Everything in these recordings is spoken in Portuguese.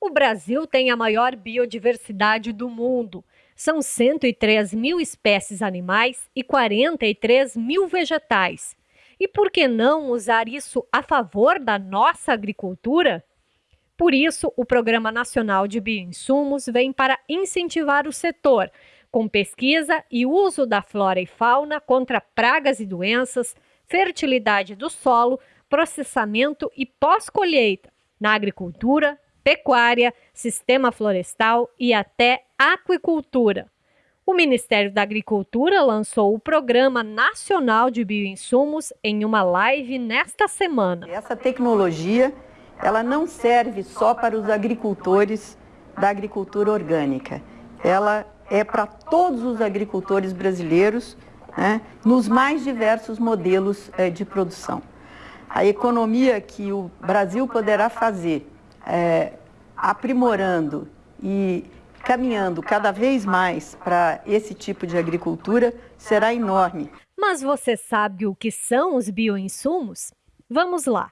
O Brasil tem a maior biodiversidade do mundo. São 103 mil espécies animais e 43 mil vegetais. E por que não usar isso a favor da nossa agricultura? Por isso, o Programa Nacional de Bioinsumos vem para incentivar o setor, com pesquisa e uso da flora e fauna contra pragas e doenças, fertilidade do solo, processamento e pós-colheita, na agricultura, pecuária, sistema florestal e até aquicultura. O Ministério da Agricultura lançou o Programa Nacional de Bioinsumos em uma live nesta semana. Essa tecnologia, ela não serve só para os agricultores da agricultura orgânica. Ela é para todos os agricultores brasileiros, né, nos mais diversos modelos é, de produção. A economia que o Brasil poderá fazer, é, aprimorando e caminhando cada vez mais para esse tipo de agricultura, será enorme. Mas você sabe o que são os bioinsumos? Vamos lá.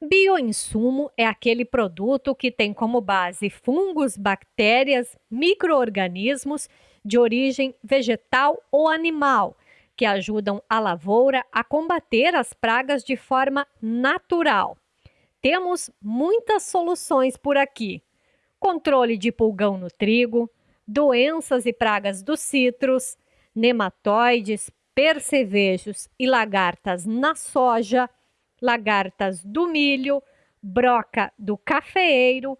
Bioinsumo é aquele produto que tem como base fungos, bactérias, microorganismos de origem vegetal ou animal, que ajudam a lavoura a combater as pragas de forma natural. Temos muitas soluções por aqui: controle de pulgão no trigo, doenças e pragas dos citros, nematóides, percevejos e lagartas na soja lagartas do milho, broca do cafeeiro,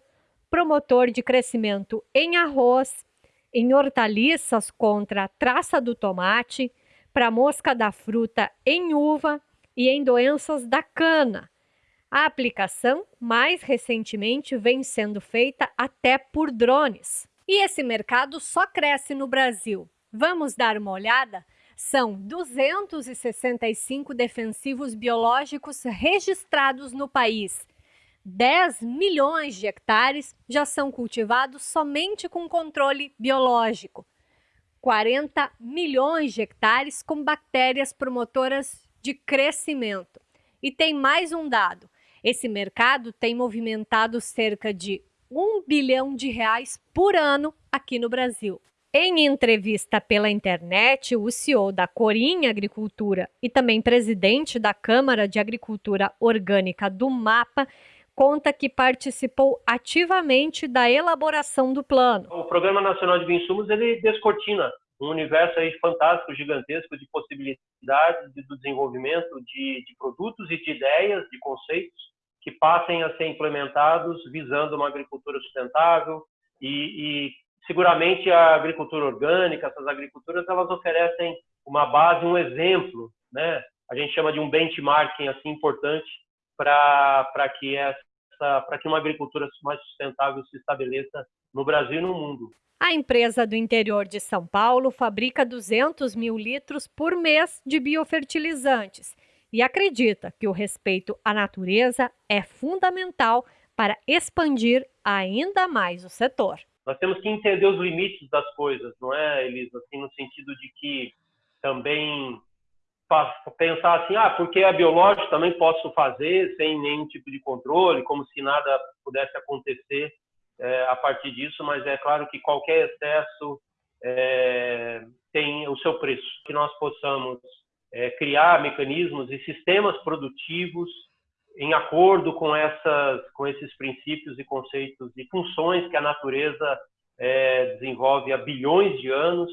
promotor de crescimento em arroz, em hortaliças contra a traça do tomate, para mosca da fruta em uva e em doenças da cana. A aplicação, mais recentemente, vem sendo feita até por drones. E esse mercado só cresce no Brasil. Vamos dar uma olhada? São 265 defensivos biológicos registrados no país. 10 milhões de hectares já são cultivados somente com controle biológico. 40 milhões de hectares com bactérias promotoras de crescimento. E tem mais um dado: esse mercado tem movimentado cerca de 1 bilhão de reais por ano aqui no Brasil. Em entrevista pela internet, o CEO da Corinha Agricultura e também presidente da Câmara de Agricultura Orgânica do MAPA conta que participou ativamente da elaboração do plano. O Programa Nacional de Bioinsumos ele descortina um universo aí fantástico, gigantesco de possibilidades do desenvolvimento de, de produtos e de ideias, de conceitos que passem a ser implementados visando uma agricultura sustentável e, e seguramente a agricultura orgânica, essas agriculturas, elas oferecem uma base, um exemplo, né? A gente chama de um benchmarking assim importante para que essa para que uma agricultura mais sustentável se estabeleça no Brasil e no mundo. A empresa do interior de São Paulo fabrica 200 mil litros por mês de biofertilizantes e acredita que o respeito à natureza é fundamental para expandir ainda mais o setor nós temos que entender os limites das coisas, não é, Elisa? Assim, no sentido de que também pensar assim, ah, porque é biológico, também posso fazer sem nenhum tipo de controle, como se nada pudesse acontecer é, a partir disso, mas é claro que qualquer excesso é, tem o seu preço. Que nós possamos é, criar mecanismos e sistemas produtivos em acordo com essas, com esses princípios e conceitos e funções que a natureza é, desenvolve há bilhões de anos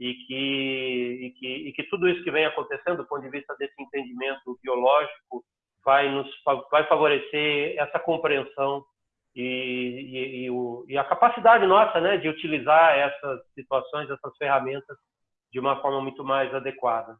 e que, e que, e que tudo isso que vem acontecendo, do ponto de vista desse entendimento biológico, vai nos vai favorecer essa compreensão e, e, o, e, a capacidade nossa né, de utilizar essas situações, essas ferramentas de uma forma muito mais adequada.